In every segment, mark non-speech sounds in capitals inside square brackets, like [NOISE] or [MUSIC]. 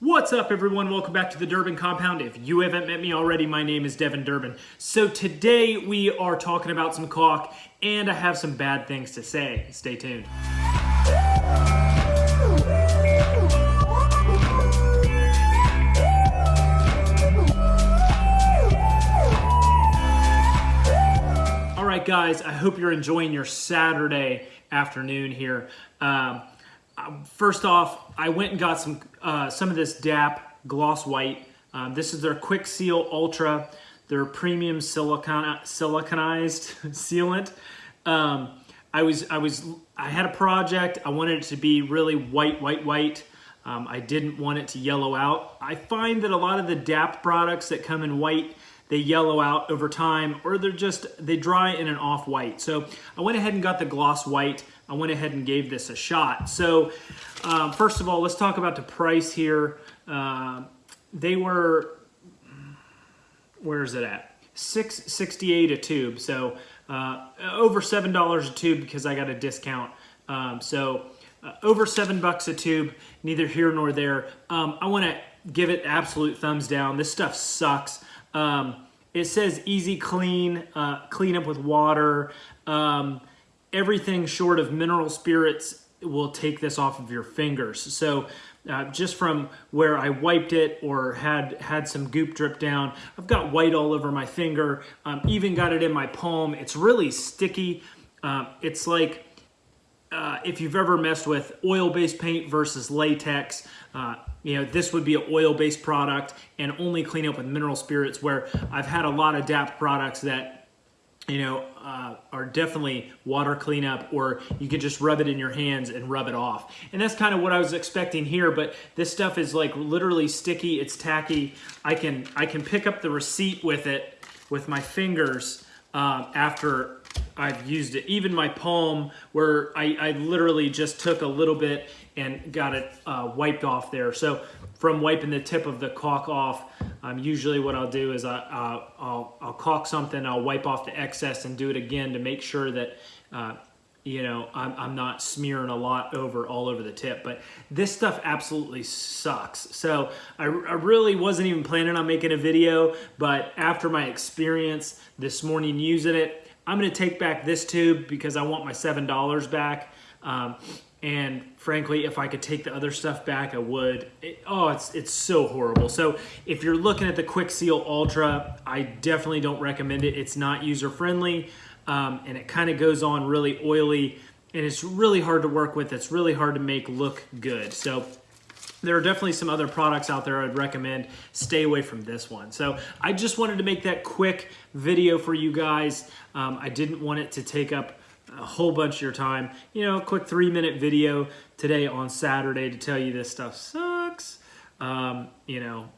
What's up everyone? Welcome back to the Durbin Compound. If you haven't met me already, my name is Devin Durbin. So today we are talking about some caulk and I have some bad things to say. Stay tuned. All right guys, I hope you're enjoying your Saturday afternoon here. Um, first off, I went and got some uh, some of this DAP Gloss White. Um, this is their Kwik Seal Ultra, their premium silicon siliconized [LAUGHS] sealant. Um, I was I was I had a project. I wanted it to be really white, white, white. Um, I didn't want it to yellow out. I find that a lot of the DAP products that come in white, they yellow out over time, or they're just they dry in an off white. So I went ahead and got the gloss white. I went ahead and gave this a shot. So um, first of all, let's talk about the price here. Uh, they were, where is it at? 668 a tube. So uh, over $7 a tube because I got a discount. Um, so uh, over seven bucks a tube, neither here nor there. Um, I want to give it absolute thumbs down. This stuff sucks. Um, it says easy clean, uh, clean up with water. Um, everything short of mineral spirits will take this off of your fingers. So uh, just from where I wiped it or had had some goop drip down, I've got white all over my finger, um, even got it in my palm. It's really sticky. Uh, it's like uh, if you've ever messed with oil-based paint versus latex, uh, you know, this would be an oil-based product and only clean up with mineral spirits where I've had a lot of DAP products that you know, uh, are definitely water cleanup or you can just rub it in your hands and rub it off. And that's kind of what I was expecting here, but this stuff is like literally sticky, it's tacky. I can, I can pick up the receipt with it with my fingers uh, after I've used it. Even my palm where I, I literally just took a little bit and got it uh, wiped off there. So from wiping the tip of the caulk off, um, usually what I'll do is I, uh, I'll, I'll caulk something, I'll wipe off the excess and do it again to make sure that uh, you know, I'm, I'm not smearing a lot over all over the tip, but this stuff absolutely sucks. So I, I really wasn't even planning on making a video, but after my experience this morning using it, I'm gonna take back this tube because I want my $7 back. Um, and frankly, if I could take the other stuff back, I would. It, oh, it's, it's so horrible. So if you're looking at the Kwik Seal Ultra, I definitely don't recommend it. It's not user-friendly, um, and it kind of goes on really oily, and it's really hard to work with. It's really hard to make look good. So there are definitely some other products out there I'd recommend. Stay away from this one. So I just wanted to make that quick video for you guys. Um, I didn't want it to take up a whole bunch of your time. You know, a quick three minute video today on Saturday to tell you this stuff sucks. Um, you know,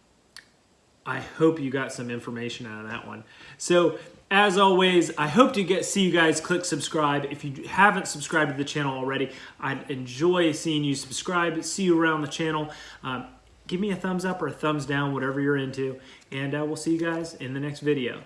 I hope you got some information out of that one. So as always, I hope to get see you guys click subscribe. If you haven't subscribed to the channel already, I'd enjoy seeing you subscribe. See you around the channel. Um, give me a thumbs up or a thumbs down, whatever you're into. And uh, we'll see you guys in the next video.